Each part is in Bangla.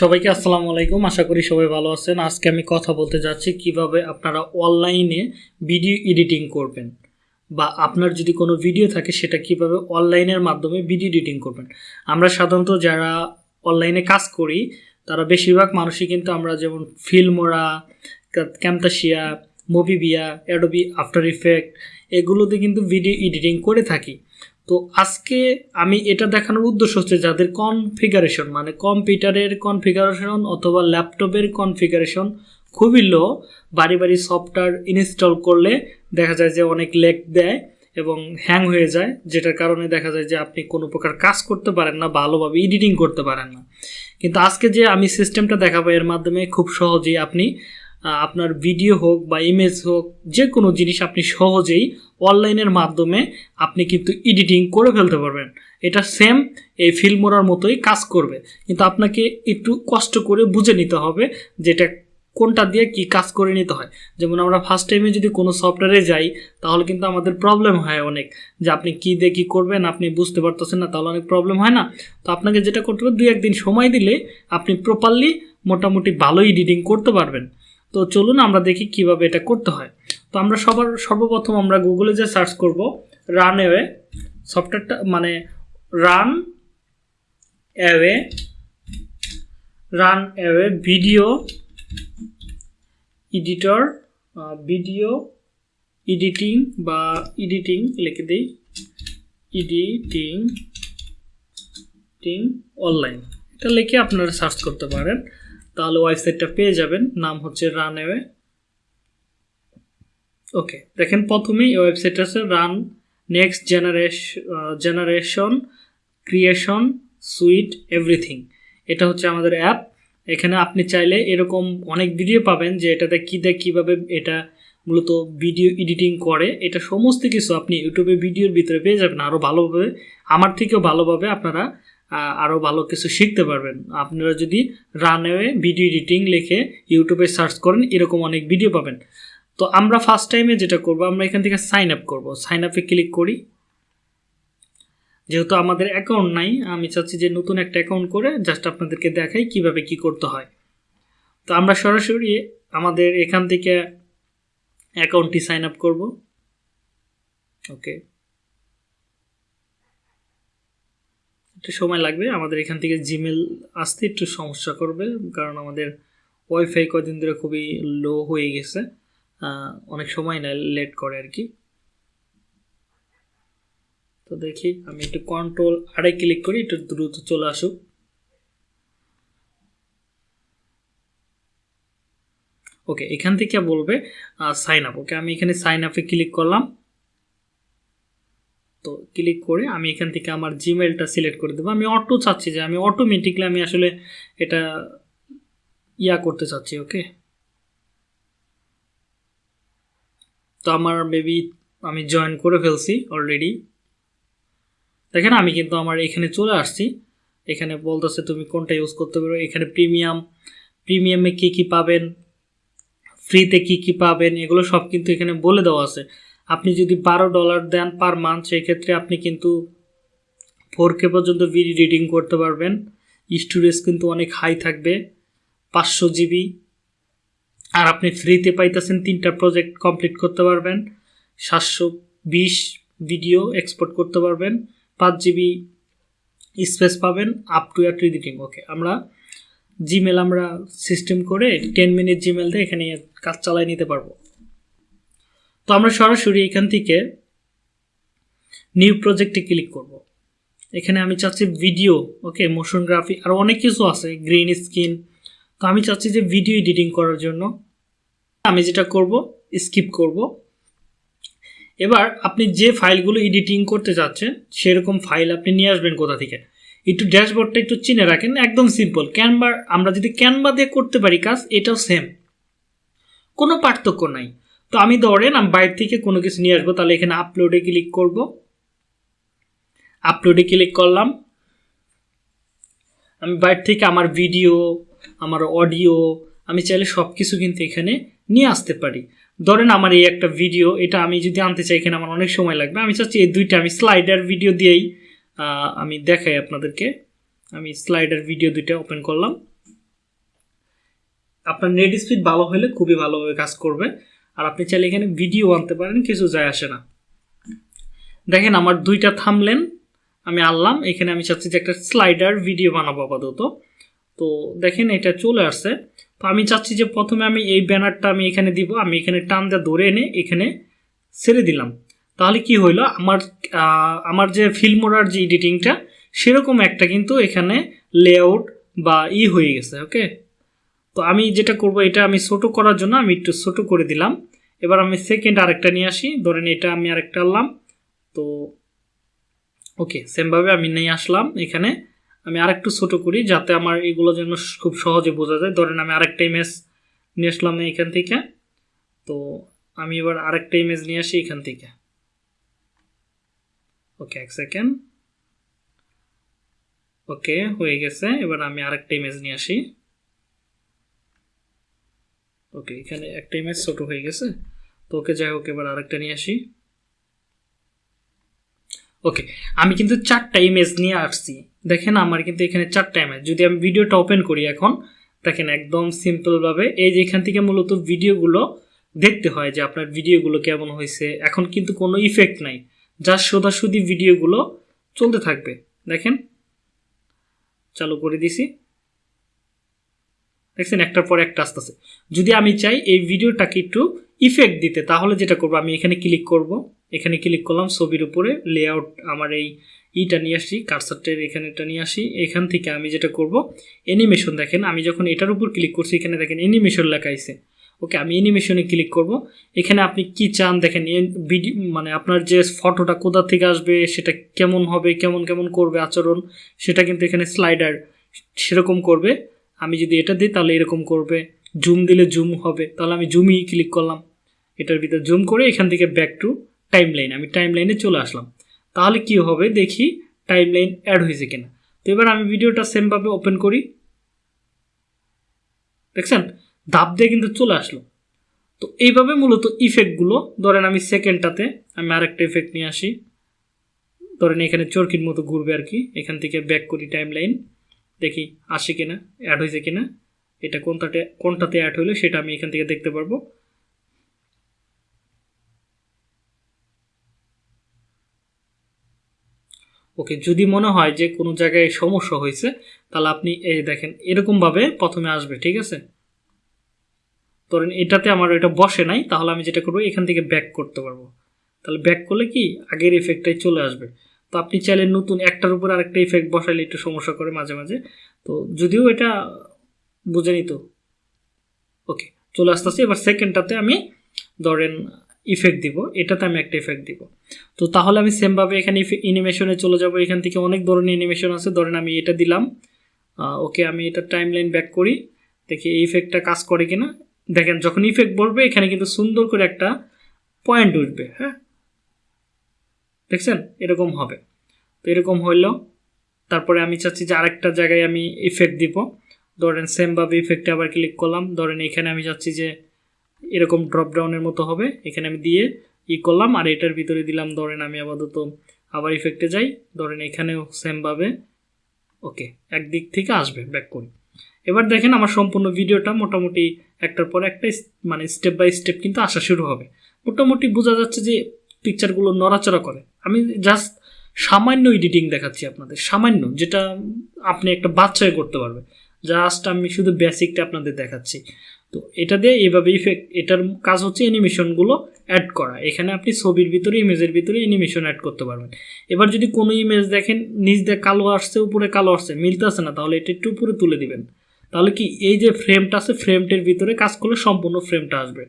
সবাইকে আসসালামু আলাইকুম। আশা করি সবাই ভালো আছেন। আজকে আমি কথা বলতে যাচ্ছি কীভাবে আপনারা অনলাইনে ভিডিও এডিটিং করবেন বা আপনার যদি কোনো ভিডিও থাকে সেটা কীভাবে অনলাইনের মাধ্যমে ভিডিও এডিটিং করবেন। আমরা সাধারণত যারা অনলাইনে কাজ করি, তারা বেশিরভাগ মানুষই কিন্তু আমরা যেমন Filmora Camtasia Movavi, Adobe, After Effect, এগুলোতে কিন্তু ভিডিও এডিটিং করে থাকি। তো আজকে আমি এটা দেখানোর উদ্দেশ্য হচ্ছে যাদের কনফিগারেশন মানে কম্পিউটারের কনফিগারেশন অথবা ল্যাপটপের কনফিগারেশন খুবই লো বাড়ি বাড়ি সফটওয়্যার ইনস্টল করলে দেখা যায় যে অনেক লেগ দেয় এবং হ্যাং হয়ে যায়, যেটার কারণে দেখা যায় যে আপনি কোনো প্রকার কাজ করতে পারেন না ভালোভাবে এডিটিং করতে পারেন না। কিন্তু আজকে যে আমি সিস্টেমটা দেখাবো, এর মাধ্যমে খুব সহজেই আপনি আপনার ভিডিও হোক বা ইমেজ হোক যে কোনো জিনিস আপনি সহজেই অনলাইনের মাধ্যমে আপনি কিন্তু এডিটিং করে ফেলতে পারবেন। এটা সেম এই ফিল্মোরার মতোই কাজ করবে। কিন্তু আপনাকে একটু কষ্ট করে বুঝে নিতে হবে যেটা কোনটা দিয়ে কি কাজ করে নিতে হয়। যেমন আমরা ফার্স্ট টাইমে যদি কোনো সফটওয়্যারে যাই, তাহলে কিন্তু আমাদের প্রবলেম হয় অনেক। যে আপনি কী দিয়ে কী করবেন, আপনি বুঝতে পারতেছেন না, তাহলে অনেক প্রবলেম হয় না। তো আপনাকে যেটা করতে হবে দু একদিন সময় দিলে আপনি প্রপারলি মোটামুটি ভালো এডিটিং করতে পারবেন। তো চলুন আমরা দেখি কীভাবে এটা করতে হয়। তো আমরা সবার, সর্বপ্রথম আমরা গুগলে যে সার্চ করব রান অ্যাওয়ে সফটওয়্যারটা মানে run away run away video editor video editing বা এডিটিং লিখে দিই এডিটিং টিং অনলাইন এটা লিখে আপনারা সার্চ করতে পারেন। তাহলে ওয়েবসাইটটা পেয়ে যাবেন। নাম হচ্ছে রান অ্যাওয়ে ওকে, দেখেন প্রথমেই এই ওয়েবসাইট আছে run next generation generation, creation, suite, everything. এটা হচ্ছে আমাদের অ্যাপ। এখানে আপনি চাইলে এরকম অনেক ভিডিও পাবেন যে এটাতে কী দেয় কীভাবে এটা মূলত ভিডিও এডিটিং করে। এটা সমস্ত কিছু আপনি ইউটিউবে ভিডিওর ভিতরে পেয়ে যাবেন আরও ভালোভাবে। আমার থেকেও ভালোভাবে আপনারা আরও ভালো কিছু শিখতে পারবেন। আপনারা যদি রানওয়ে ভিডিও এডিটিং লিখে ইউটিউবে সার্চ করেন, এরকম অনেক ভিডিও পাবেন। তো আমরা ফার্স্ট টাইমে যেটা করব, আমরা এখান থেকে সাইন আপ করব। সাইন আপে ক্লিক করি। যেহেতু আমাদের অ্যাকাউন্ট নাই, আমি চাচ্ছি যে নতুন একটা অ্যাকাউন্ট করে জাস্ট আপনাদেরকে দেখাই কীভাবে কি করতে হয়। তো আমরা সরাসরি আমাদের এখান থেকে অ্যাকাউন্টটি সাইন আপ করব। ওকে একটু সময় লাগবে। আমাদের এখান থেকে জিমেল আসতে একটু সমস্যা করবে, কারণ আমাদের ওয়াইফাই কদিন ধরে খুবই লো হয়ে গেছে। অনেক সময় নেয় লেট করে আর কি। তো দেখি, আমি একটু কন্ট্রোল আড়াই ক্লিক করি, একটু দ্রুত চলে আসুক। ওকে এখান থেকে বলবে সাইন আপ ওকে আমি এখানে সাইন আপে ক্লিক করলাম। তো ক্লিক করে আমি এখান থেকে আমার জিমেলটা সিলেক্ট করে দেবো। আমি অটো চাচ্ছি যে আমি অটোমেটিকলি আমি আসলে এটা ইয়া করতে চাচ্ছি ওকে তো আমার মেবি আমি জয়েন করে ফেলছি অলরেডি দেখেন আমি কিন্তু আমার এখানে চলে আসছি। এখানে বলতেছে, তুমি কোনটা ইউজ করতে পারো? এখানে প্রিমিয়াম প্রিমিয়ামে কী কী পাবেন? ফ্রিতে কী কী পাবেন? এগুলো সব কিন্তু এখানে বলে দেওয়া আছে। আপনি যদি বারো ডলার দেন পার মান্থ সেক্ষেত্রে আপনি কিন্তু ফোর কে পর্যন্ত ভিডিও এডিটিং করতে পারবেন। স্টোরেজ কিন্তু অনেক হাই থাকবে, পাঁচশো জিবি আর আপনি ফ্রিতে পাইতেছেন তিনটা প্রজেক্ট কমপ্লিট করতে পারবেন। সাতশো বিশ ভিডিও এক্সপোর্ট করতে পারবেন, পাঁচ জিবি স্পেস পাবেন up to year editing okay আমরা জিমেল আমরা সিস্টেম করে টেন মিনিট জিমেল দিয়ে এখানে কাজ চালাই নিতে পারব। তো আমরা সরাসরি এখান থেকে নিউ প্রজেক্টে ক্লিক করব। এখানে আমি চাচ্ছি ভিডিও ওকে মোশন গ্রাফি আর অনেক কিছু আছে গ্রিন স্ক্রিন তো আমি চাচ্ছি যে ভিডিও এডিটিং করার জন্য আমি যেটা করব স্কিপ করব। এবার আপনি যে ফাইলগুলো এডিটিং করতে চাচ্ছেন সেরকম ফাইল আপনি নিয়ে আসবেন কোথা থেকে? একটু ড্যাশবোর্ডটা একটু চিনে রাখেন, একদম সিম্পল ক্যানভা আমরা যদি ক্যানভা দিয়ে করতে পারি কাজ, এটাও সেম কোনো পার্থক্য নাই। তো আমি ধরেন আমি বাইরে থেকে কোনো কিছু নিয়ে আসব, তাহলে এখানে আপলোডে ক্লিক করব। আপলোডে ক্লিক করলাম। আমি বাইরে থেকে আমার ভিডিও আমার অডিও আমি চাইলে সব কিছু কিন্তু এখানে নিয়ে আসতে পারি। ধরেন আমার এই একটা ভিডিও এটা আমি যদি আনতে চাই, এখানে আমার অনেক সময় লাগবে। আমি চাচ্ছি এই দুইটা, আমি স্লাইডার ভিডিও দিয়েই আমি দেখাই আপনাদেরকে। আমি স্লাইডার ভিডিও দুইটা ওপেন করলাম। আপনার নেট স্পিড ভালো হলে খুবই ভালোভাবে কাজ করবে। আর আপনি চাইলে এখানে ভিডিও আনতে পারেন, কিছু যায় আসে না। দেখেন আমার দুইটা থামলেন আমি আনলাম, এখানে আমি চাচ্ছি যে একটা স্লাইডার ভিডিও বানাবো আপাতত। তো দেখেন এটা চলে আসছে। তো আমি চাচ্ছি যে প্রথমে আমি এই ব্যানারটা আমি এখানে দিব, আমি এখানে টান দিয়ে ধরে এনে এখানে ছেড়ে দিলাম। তাহলে কি হইল, আমার আমার যে ফিল্মোরার যে এডিটিংটা সেরকম একটা কিন্তু এখানে লেআউট বা ই হয়ে গেছে ওকে তো আমি যেটা করব, এটা আমি ছোটো করার জন্য আমি একটু ছোটো করে দিলাম। এবার আমি সেকেন্ড আরেকটা নিয়ে আসি। ধরেন এটা আমি আরেকটা আনলাম। তো ওকে সেমভাবে আমি নিয়ে আসলাম এখানে। আমি আরেকটু ছোটো করি যাতে আমার এগুলো যেন খুব সহজে বোঝা যায়। ধরেন আমি আরেকটা ইমেজ নিয়ে আসলাম এখান থেকে। তো, আমি এবার আরেকটা ইমেজ নিয়ে আসি এখান থেকে। ওকে এক সেকেন্ড ওকে হয়ে গেছে। এবার আমি আরেকটা ইমেজ নিয়ে আসি। ওকে এখানে একটা ইমেজ ছোট হয়ে গেছে। তো ওকে যাই হোক, এবার আরেকটা নিয়ে আসি। ওকে আমি কিন্তু চারটা ইমেজ নিয়ে আসছি। দেখেন আমার কিন্তু এখানে চারটা ইমেজ যদি আমি ভিডিওটা ওপেন করি এখন, দেখেন একদম সিম্পলভাবে এই যে এখান থেকে মূলত ভিডিওগুলো দেখতে হয় যে আপনার ভিডিওগুলো কেমন হয়েছে। এখন কিন্তু কোনো ইফেক্ট নাই। যা সোজাসুদি ভিডিওগুলো চলতে থাকবে। দেখেন, চালু করে দিছি। দেখছেন, একটার পর একটা আসতেছে। যদি আমি চাই এই ভিডিওটাকে একটু ইফেক্ট দিতে, তাহলে যেটা করব, আমি এখানে ক্লিক করব। এখানে ক্লিক করলাম, ছবির উপরে লেআউট আমার এই ইটা নিয়ে আসি কারসারটের এখানে এটা নিয়ে আসি। এখান থেকে আমি যেটা করব অ্যানিমেশন দেখেন, আমি যখন এটার উপর ক্লিক করছি, এখানে দেখেন অ্যানিমেশন লেখা আছে। ওকে আমি অ্যানিমেশনে ক্লিক করব। এখানে আপনি কি চান দেখেন ভিডিও মানে আপনার যে ফটোটা কোথা থেকে আসবে, সেটা কেমন হবে, কেমন কেমন করবে আচরণ, সেটা কিন্তু এখানে স্লাইডার সেরকম করবে। আমি যদি এটা দিই, তাহলে এরকম করবে। জুম দিলে জুম হবে। তাহলে আমি জুমই ক্লিক করলাম। এটার ভিতরে জুম করে এখান থেকে ব্যাক টু টাইম লাইন আমি টাইম লাইনে চলে আসলাম। তাহলে কি হবে? দেখি টাইম লাইন অ্যাড হয়েছে কিনা। তো এবার আমি ভিডিওটা সেমভাবে ওপেন করি। দেখছেন? ধাপ দিয়ে কিন্তু চলে আসলো। তো এইভাবে মূলত ইফেক্টগুলো ধরেন আমি সেকেন্ডটাতে আমি আরেকটা ইফেক্ট নিয়ে আসি। ধরেন এখানে চরকির মতো ঘুরবে আর কি। এখান থেকে ব্যাক করি টাইম লাইন দেখি আসে কিনা অ্যাড হয়েছে কিনা। এটা কোনটাতে কোনটাতে অ্যাড হলো সেটা আমি এখান থেকে দেখতে পারব। ওকে, যদি মনে হয় যে কোনো জায়গায় সমস্যা হয়েছে, তাহলে আপনি এই দেখেন, এরকমভাবে প্রথমে আসবে, ঠিক আছে? ধরেন এটাতে আমার এটা বসে নাই, তাহলে আমি যেটা করব, এখান থেকে ব্যাক করতে পারব। তাহলে ব্যাক করলে কি, আগের ইফেক্টটাই চলে আসবে। তো আপনি চাইলে নতুন একটার উপর আরেকটা ইফেক্ট বসাইলে একটু সমস্যা করে মাঝে মাঝে। তো যদিও এটা বুঝে নিত। ওকে চলে আসতে আসতেছে। এবার সেকেন্ডটাতে আমি ধরেন ইফেক্ট দিব। এটাতে আমি একটা ইফেক্ট দিব। তো তাহলে আমি সেমভাবে এখানে অ্যানিমেশনে চলে যাব। এখান থেকে অনেক ধরনের অ্যানিমেশন আছে। ধরেন আমি এটা দিলাম। ওকে আমি এটা টাইম লাইন ব্যাক করি। দেখি এই ইফেক্টটা কাজ করে কিনা। দেখেন, যখন ইফেক্ট বলবে এখানে কিন্তু সুন্দর করে একটা পয়েন্ট উঠবে। হ্যাঁ? দেখছেন? এরকম হবে। তো এরকম হইল। তারপরে আমি চাচ্ছি যে আরেকটা জায়গায় আমি ইফেক্ট দিব। ধরেন সেমভাবে ইফেক্টে আবার ক্লিক করলাম। ধরেন এখানে আমি চাচ্ছি যে এরকম ড্রপ ডাউনের মতো হবে। এখানে আমি দিয়ে ই করলাম আর এটার ভিতরে দিলাম, ধরেন আমি আপাতত আবার ইফেক্টে যাই। ধরেন এখানেও সেমভাবে ওকে একদিক থেকে আসবে ব্যাক করি। এবার দেখেন আমার সম্পূর্ণ ভিডিওটা মোটামুটি একটার পর একটা মানে স্টেপ বাই স্টেপ কিন্তু আসা শুরু হবে। মোটামুটি বোঝা যাচ্ছে যে পিকচারগুলো নড়াচড়া করে। আমি জাস্ট সামান্য এডিটিং দেখাচ্ছি আপনাদের, সামান্য, যেটা আপনি একটা বাচ্চায় করতে পারবে। জাস্ট আমি শুধু বেসিকটা আপনাদের দেখাচ্ছি। তো এটা দিয়ে এইভাবে ইফেক্ট এটার কাজ হচ্ছে অ্যানিমেশনগুলো অ্যাড করা। এখানে আপনি ছবির ভিতরে, ইমেজের ভিতরে অ্যানিমেশন অ্যাড করতে পারবেন। এবার যদি কোনো ইমেজ দেখেন, নিচ দিয়ে কালো আসছে, উপরে কালো আসছে, মিলতেছে না, তাহলে এটা একটু উপরে তুলে দিবেন। তাহলে কি এই যে ফ্রেমটা আছে ফ্রেমটির ভিতরে কাজ করলে সম্পূর্ণ ফ্রেমটা আসবে।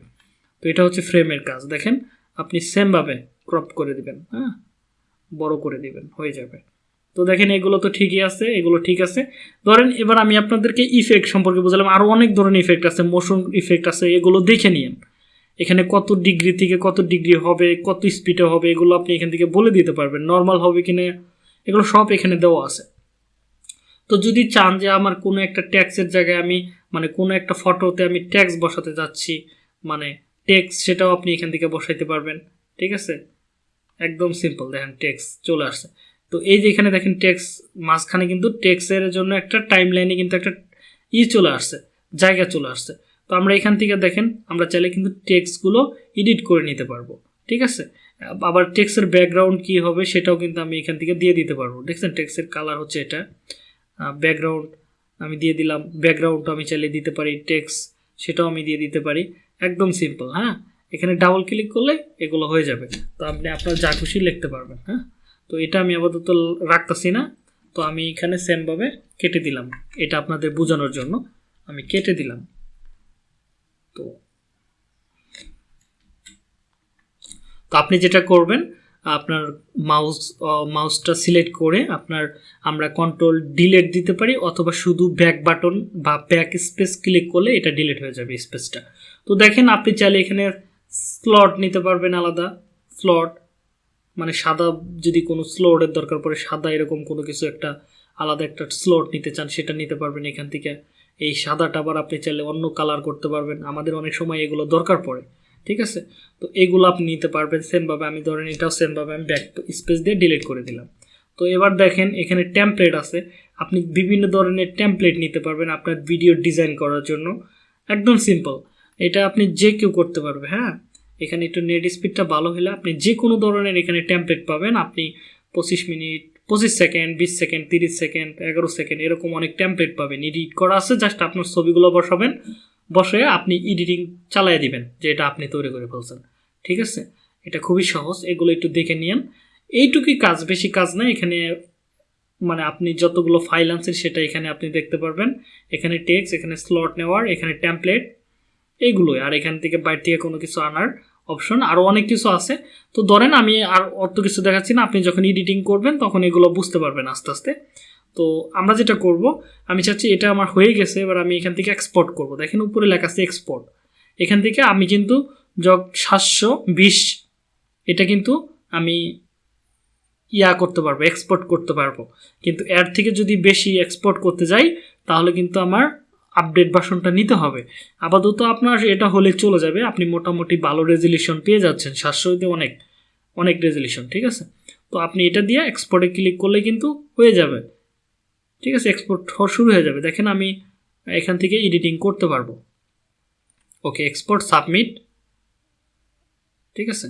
তো এটা হচ্ছে ফ্রেমের কাজ, দেখেন। আপনি সেমভাবে ক্রপ করে দিবেন হ্যাঁ? বড় করে দিবেন, হয়ে যাবে। তো দেখেন, এগুলো তো ঠিকই আছে, এগুলো ঠিক আছে। ধরেন, এবার আমি আপনাদেরকে ইফেক্ট সম্পর্কে বুঝলাম। আরও অনেক ধরনের ইফেক্ট আছে মোশন ইফেক্ট আছে, এগুলো দেখে নিন এখানে কত ডিগ্রি থেকে কত ডিগ্রি হবে, কত স্পিডে হবে, এগুলো আপনি এখান থেকে বলে দিতে পারবেন। নর্মাল হবে কিনা, এগুলো সব এখানে দেওয়া আছে। তো যদি চান যে আমার কোনো একটা ট্যাক্সের জায়গায় আমি মানে কোনো একটা ফটোতে আমি ট্যাক্স বসাতে যাচ্ছি মানে ট্যাক্স সেটাও আপনি এখান থেকে বসাইতে পারবেন, ঠিক আছে? একদম সিম্পল দেখেন ট্যাক্স চলে আসছে। তো এই যে এখানে দেখেন ট্যাক্স মাঝখানে কিন্তু টেক্সের জন্য একটা টাইম লাইনে কিন্তু একটা ই চলে আসছে, জায়গা চলে আসছে। তো আমরা এখান থেকে দেখেন, আমরা চাইলে কিন্তু টেক্সগুলো এডিট করে নিতে পারব, ঠিক আছে? আবার টেক্সের ব্যাকগ্রাউন্ড কী হবে সেটাও কিন্তু আমি এখান থেকে দিয়ে দিতে পারব, দেখছেন? টেক্সের কালার হচ্ছে এটা। ব্যাকগ্রাউন্ড আমি দিয়ে দিলাম ব্যাকগ্রাউন্ডটা আমি চাইলে দিতে পারি টেক্স সেটাও আমি দিয়ে দিতে পারি। একদম সিম্পল হ্যাঁ? এখানে ডাবল ক্লিক করলে এগুলো হয়ে যাবে। তো আপনি আপনার যা খুশি লিখতে পারবেন হ্যাঁ? তো এটা আমি আপাতত রাখতেছি না। তো আমি এখানে সেমভাবে কেটে দিলাম। এটা আপনাদের বোঝানোর জন্য আমি কেটে দিলাম। তো তো আপনি যেটা করবেন, আপনার মাউস মাউসটা সিলেক্ট করে আপনার আমরা কন্ট্রোল ডিলেট দিতে পারি, অথবা শুধু ব্যাক বাটন বা ব্যাক স্পেস ক্লিক করলে এটা ডিলেট হয়ে যাবে স্পেসটা তো দেখেন আপনি চাইলে এখানে স্লট নিতে পারবেন আলাদা। স্লট মানে সাদা যদি কোনো স্লোটের দরকার পড়ে, সাদা এরকম কোনো কিছু একটা, আলাদা একটা স্লট নিতে চান, সেটা নিতে পারবেন এখান থেকে। এই সাদাটা আবার আপনি চাইলে অন্য কালার করতে পারবেন। আমাদের অনেক সময় এগুলো দরকার পড়ে, ঠিক আছে? তো এগুলো আপনি নিতে পারবেন সেমভাবে আমি ধরেন এটাও সেমভাবে আমি ব্যাক স্পেস দিয়ে ডিলিট করে দিলাম। তো এবার দেখেন এখানে টেমপ্লেট আছে। আপনি বিভিন্ন ধরনের টেমপ্লেট নিতে পারবেন আপনার ভিডিও ডিজাইন করার জন্য। একদম সিম্পল এটা আপনি যে কেউ করতে পারবে হ্যাঁ? এখানে একটু নেট স্পিডটা ভালো হলে আপনি যে কোনো ধরনের এখানে টেমপ্লেট পাবেন। আপনি পঁচিশ মিনিট, পঁচিশ সেকেন্ড বিশ সেকেন্ড তিরিশ সেকেন্ড এগারো সেকেন্ড এরকম অনেক টেমপ্লেট পাবেন। এডিট করা আছে জাস্ট আপনার ছবিগুলো বসাবেন। বসে আপনি এডিটিং চালাই দিবেন, যে এটা আপনি তৈরি করে ফেলছেন। ঠিক আছে? এটা খুবই সহজ, এগুলো একটু দেখে নিন এইটুকুই কাজ, বেশি কাজ না। এখানে মানে আপনি যতগুলো ফাইল আনছেন, সেটা এখানে আপনি দেখতে পারবেন। এখানে টেক্স এখানে স্লট নেওয়ার, এখানে ট্যাম্পলেট এইগুলোই। আর এখান থেকে বাইরে থেকে কোনো কিছু আনার অপশন আরও অনেক কিছু আছে। তো ধরেন আমি আর অত কিছু দেখাচ্ছি না, আপনি যখন এডিটিং করবেন তখন এগুলো বুঝতে পারবেন আস্তে আস্তে। তো আমরা যেটা করব, আমি চাচ্ছি এটা আমার হয়ে গেছে, এবার আমি এখান থেকে এক্সপোর্ট করব। দেখেন উপরে লেখা আছে এক্সপোর্ট এখান থেকে আমি কিন্তু যক সাতশো বিশ, এটা কিন্তু আমি ইয়া করতে পারব এক্সপোর্ট করতে পারব। কিন্তু এর থেকে যদি বেশি এক্সপোর্ট করতে যাই, তাহলে কিন্তু আমার আপডেট ভার্সনটা নিতে হবে। আপাতত আপনার এটা হলে চলে যাবে। আপনি মোটামুটি ভালো রেজলিউশন পেয়ে যাচ্ছেন। সাতশোতে অনেক অনেক রেজলিউশন ঠিক আছে? তো আপনি এটা দিয়ে এক্সপোর্টে ক্লিক করলে কিন্তু হয়ে যাবে। ঠিক আছে? এক্সপোর্ট শুরু হয়ে যাবে। দেখেন আমি এখান থেকে এডিটিং করতে পারব। ওকে এক্সপোর্ট সাবমিট ঠিক আছে?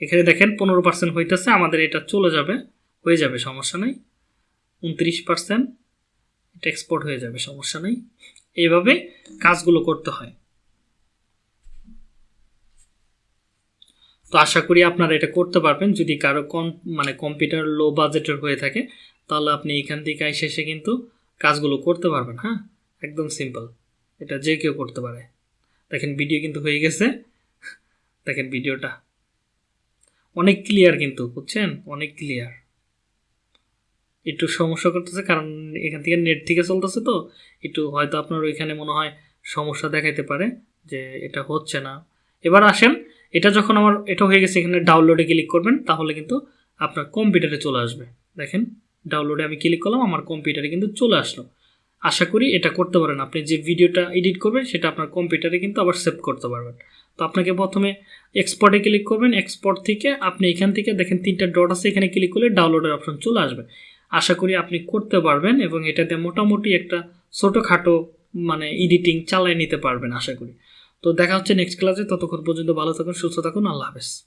এখানে দেখেন পনেরো পার্সেন্ট হইতেছে। আমাদের এটা চলে যাবে। হয়ে যাবে, সমস্যা নেই। উনত্রিশ পার্সেন্ট এটা এক্সপোর্ট হয়ে যাবে, সমস্যা নেই। এইভাবে কাজগুলো করতে হয়। তো আশা করি আপনারা এটা করতে পারবেন। যদি কারও কম মানে কম্পিউটার লো বাজেটের হয়ে থাকে, তাহলে আপনি এখান থেকে শেষে কিন্তু কাজগুলো করতে পারবেন হ্যাঁ? একদম সিম্পল। এটা যে কেউ করতে পারে। দেখেন ভিডিও কিন্তু হয়ে গেছে। দেখেন ভিডিওটা। অনেক ক্লিয়ার কিন্তু, বুঝছেন? অনেক ক্লিয়ার। একটু সমস্যা করতেছে, কারণ এখান থেকে নেট থেকে চলতেছে তো, একটু হয়তো আপনার ওইখানে মনে হয় সমস্যা দেখাইতে পারে যে এটা হচ্ছে না। এবার আসেন, এটা যখন আমার, এটা হয়ে গেছে এখানে ডাউনলোডে ক্লিক করবেন, তাহলে কিন্তু আপনার কম্পিউটারে চলে আসবে। দেখেন ডাউনলোডে আমি ক্লিক করলাম, আমার কম্পিউটারে কিন্তু চলে আসলো। আশা করি এটা করতে পারেন। আপনি যে ভিডিওটা এডিট করবেন, সেটা আপনার কম্পিউটারে কিন্তু আবার সেভ করতে পারবেন। তো আপনাকে প্রথমে এক্সপোর্টে ক্লিক করবেন। এক্সপোর্ট থেকে আপনি এখান থেকে দেখেন তিনটা ডট আছে, এখানে ক্লিক করলে ডাউনলোডের অপশন চলে আসবে। আশা করি আপনি করতে পারবেন এবং এটাতে মোটামুটি একটা ছোটোখাটো মানে এডিটিং চালিয়ে নিতে পারবেন, আশা করি। তো দেখা হচ্ছে নেক্সট ক্লাসে ততক্ষণ পর্যন্ত ভালো থাকুন, সুস্থ থাকুন, আল্লাহ হাফেজ।